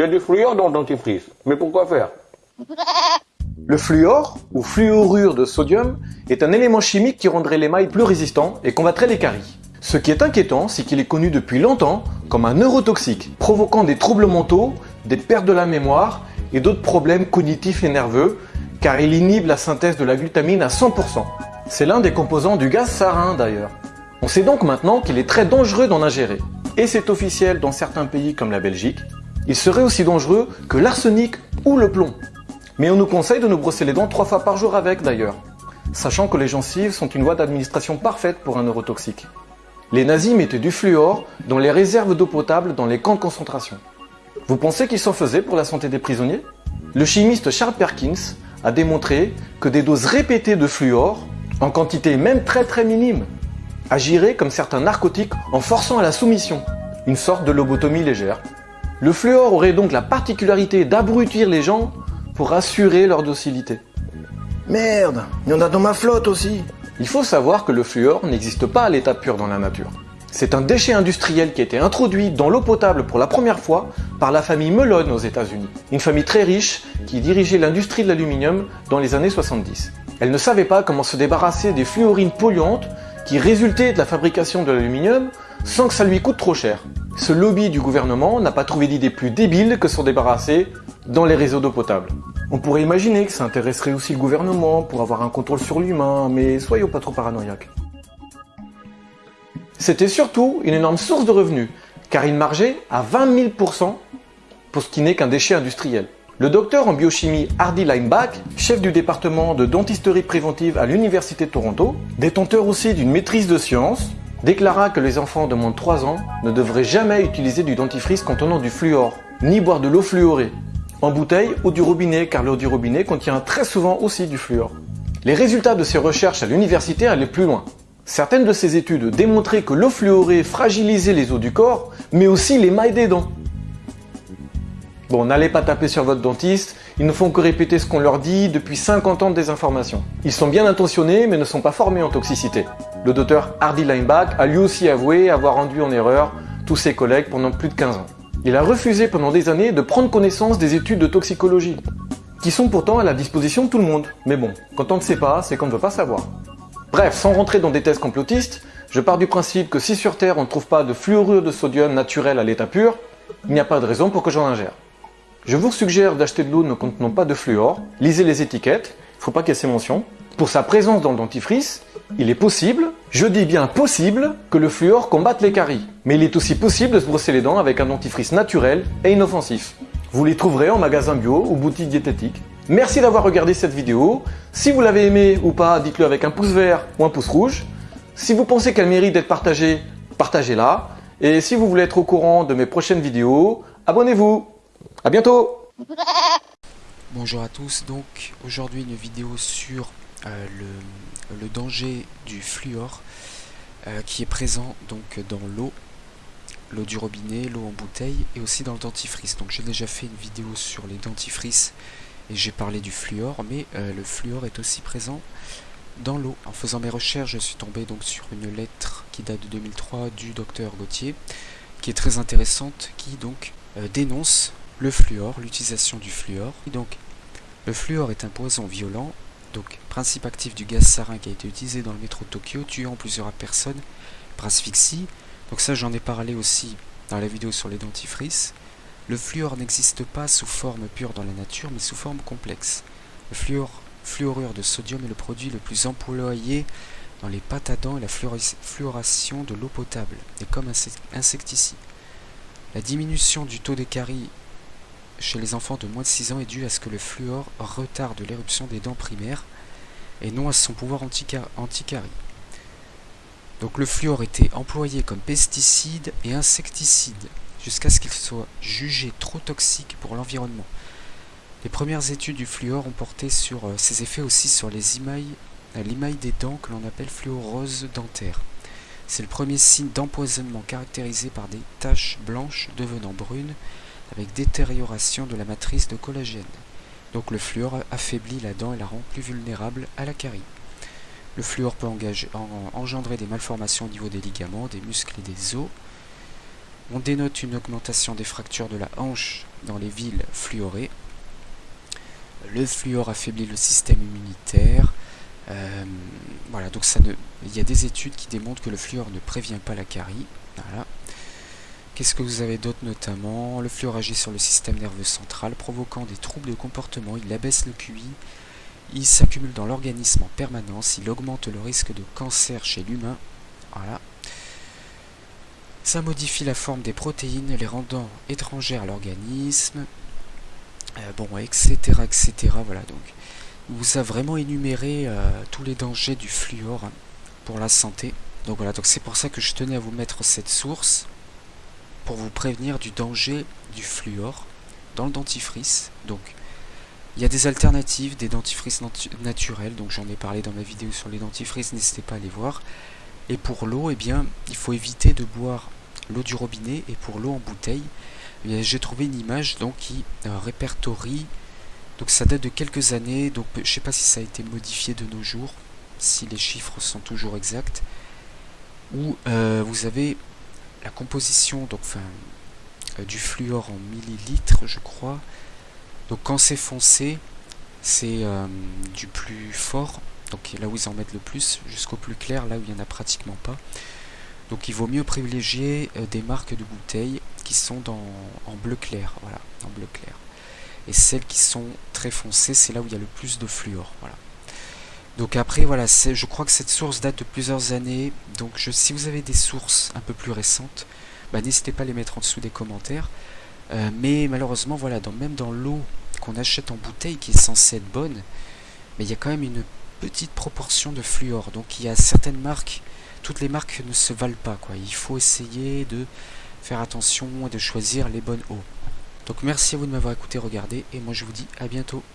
Il y a du fluor dans le dentifrice. Mais pourquoi faire Le fluor, ou fluorure de sodium, est un élément chimique qui rendrait l'émail plus résistant et combattrait les caries. Ce qui est inquiétant, c'est qu'il est connu depuis longtemps comme un neurotoxique, provoquant des troubles mentaux, des pertes de la mémoire et d'autres problèmes cognitifs et nerveux, car il inhibe la synthèse de la glutamine à 100%. C'est l'un des composants du gaz sarin d'ailleurs. On sait donc maintenant qu'il est très dangereux d'en ingérer. Et c'est officiel dans certains pays comme la Belgique. Il serait aussi dangereux que l'arsenic ou le plomb. Mais on nous conseille de nous brosser les dents trois fois par jour avec d'ailleurs, sachant que les gencives sont une voie d'administration parfaite pour un neurotoxique. Les nazis mettaient du fluor dans les réserves d'eau potable dans les camps de concentration. Vous pensez qu'ils s'en faisaient pour la santé des prisonniers? Le chimiste Charles Perkins a démontré que des doses répétées de fluor, en quantité même très très minime, agiraient comme certains narcotiques en forçant à la soumission, une sorte de lobotomie légère. Le fluor aurait donc la particularité d'abrutir les gens pour assurer leur docilité. Merde, il y en a dans ma flotte aussi. Il faut savoir que le fluor n'existe pas à l'état pur dans la nature. C'est un déchet industriel qui a été introduit dans l'eau potable pour la première fois par la famille Melon aux États-Unis. Une famille très riche qui dirigeait l'industrie de l'aluminium dans les années 70. Elle ne savait pas comment se débarrasser des fluorines polluantes qui résultaient de la fabrication de l'aluminium sans que ça lui coûte trop cher. Ce lobby du gouvernement n'a pas trouvé d'idée plus débile que s'en débarrasser dans les réseaux d'eau potable. On pourrait imaginer que ça intéresserait aussi le gouvernement pour avoir un contrôle sur l'humain, mais soyons pas trop paranoïaques. C'était surtout une énorme source de revenus, car il margeait à 20 000% pour ce qui n'est qu'un déchet industriel. Le docteur en biochimie Hardy Linebach, chef du département de dentisterie préventive à l'Université de Toronto, détenteur aussi d'une maîtrise de sciences, déclara que les enfants de moins de 3 ans ne devraient jamais utiliser du dentifrice contenant du fluor, ni boire de l'eau fluorée, en bouteille ou du robinet car l'eau du robinet contient très souvent aussi du fluor. Les résultats de ces recherches à l'université allaient plus loin. Certaines de ces études démontraient que l'eau fluorée fragilisait les os du corps, mais aussi les mailles des dents. Bon, n'allez pas taper sur votre dentiste, ils ne font que répéter ce qu'on leur dit depuis 50 ans de désinformation. Ils sont bien intentionnés, mais ne sont pas formés en toxicité. Le docteur Hardy Linebach a lui aussi avoué avoir rendu en erreur tous ses collègues pendant plus de 15 ans. Il a refusé pendant des années de prendre connaissance des études de toxicologie, qui sont pourtant à la disposition de tout le monde. Mais bon, quand on ne sait pas, c'est qu'on ne veut pas savoir. Bref, sans rentrer dans des thèses complotistes, je pars du principe que si sur Terre on ne trouve pas de fluorure de sodium naturel à l'état pur, il n'y a pas de raison pour que j'en ingère. Je vous suggère d'acheter de l'eau ne contenant pas de fluor, lisez les étiquettes, il ne faut pas casser mention. Pour sa présence dans le dentifrice, il est possible, je dis bien possible, que le fluor combatte les caries. Mais il est aussi possible de se brosser les dents avec un dentifrice naturel et inoffensif. Vous les trouverez en magasin bio ou boutique diététique. Merci d'avoir regardé cette vidéo. Si vous l'avez aimé ou pas, dites-le avec un pouce vert ou un pouce rouge. Si vous pensez qu'elle mérite d'être partagée, partagez-la. Et si vous voulez être au courant de mes prochaines vidéos, abonnez-vous. À bientôt Bonjour à tous, donc aujourd'hui une vidéo sur euh, le, danger du fluor euh, qui est présent donc dans l'eau, l'eau du robinet, l'eau en bouteille et aussi dans le dentifrice. Donc j'ai déjà fait une vidéo sur les dentifrices et j'ai parlé du fluor, mais euh, le fluor est aussi présent dans l'eau. En faisant mes recherches, je suis tombé donc sur une lettre qui date de 2003 du docteur Gauthier, qui est très intéressante, qui donc dénonce le fluor, l'utilisation du fluor. donc, le fluor est un poison violent, donc principe actif du gaz sarin qui a été utilisé dans le métro de Tokyo, tuant plusieurs personnes par asphyxie. Donc ça, j'en ai parlé aussi dans la vidéo sur les dentifrices. Le fluor n'existe pas sous forme pure dans la nature, mais sous forme complexe. Le fluor, fluorure de sodium est le produit le plus employé dans les pâtes à dents et la fluoration de l'eau potable, et comme insecticide. La diminution du taux des caries chez les enfants de moins de 6 ans est due à ce que le fluor retarde l'éruption des dents primaires et non à son pouvoir anticarie. Donc le fluor était employé comme pesticide et insecticide jusqu'à ce qu'il soit jugé trop toxique pour l'environnement. Les premières études du fluor ont porté sur euh, ses effets aussi sur les euh, des dents que l'on appelle fluorose dentaire. C'est le premier signe d'empoisonnement caractérisé par des taches blanches devenant brunes avec détérioration de la matrice de collagène. Donc le fluor affaiblit la dent et la rend plus vulnérable à la carie. Le fluor peut engendrer des malformations au niveau des ligaments, des muscles et des os. On dénote une augmentation des fractures de la hanche dans les villes fluorées. Le fluor affaiblit le système immunitaire. Euh, voilà, donc il y a des études qui démontrent que le fluor ne prévient pas la carie. Voilà. Qu'est-ce que vous avez d'autre notamment Le fluor agit sur le système nerveux central, provoquant des troubles de comportement. Il abaisse le QI. Il s'accumule dans l'organisme en permanence. Il augmente le risque de cancer chez l'humain. Voilà. Ça modifie la forme des protéines, les rendant étrangères à l'organisme. Euh, bon, etc., etc. Voilà, donc il vous a vraiment énuméré euh, tous les dangers du fluor hein, pour la santé. Donc voilà, donc c'est pour ça que je tenais à vous mettre cette source pour vous prévenir du danger du fluor dans le dentifrice. Donc il y a des alternatives, des dentifrices naturels, donc j'en ai parlé dans ma vidéo sur les dentifrices, n'hésitez pas à les voir. Et pour l'eau, eh bien, il faut éviter de boire l'eau du robinet et pour l'eau en bouteille, eh j'ai trouvé une image donc qui euh, répertorie donc ça date de quelques années, donc je sais pas si ça a été modifié de nos jours, si les chiffres sont toujours exacts, où euh, vous avez la composition donc, euh, du fluor en millilitres, je crois. Donc quand c'est foncé, c'est euh, du plus fort, donc là où ils en mettent le plus, jusqu'au plus clair, là où il n'y en a pratiquement pas. Donc il vaut mieux privilégier des marques de bouteilles qui sont en bleu clair, voilà, en bleu clair. Et celles qui sont très foncées, c'est là où il y a le plus de fluor. Voilà. Donc après, voilà, je crois que cette source date de plusieurs années. Donc si vous avez des sources un peu plus récentes, bah, n'hésitez pas à les mettre en dessous des commentaires. Euh, mais malheureusement, voilà, même dans l'eau qu'on achète en bouteille, qui est censée être bonne, mais il y a quand même une petite proportion de fluor. Donc il y a certaines marques, toutes les marques ne se valent pas. Il faut essayer de faire attention et de choisir les bonnes eaux. Donc merci à vous de m'avoir écouté, regardé, et moi je vous dis à bientôt.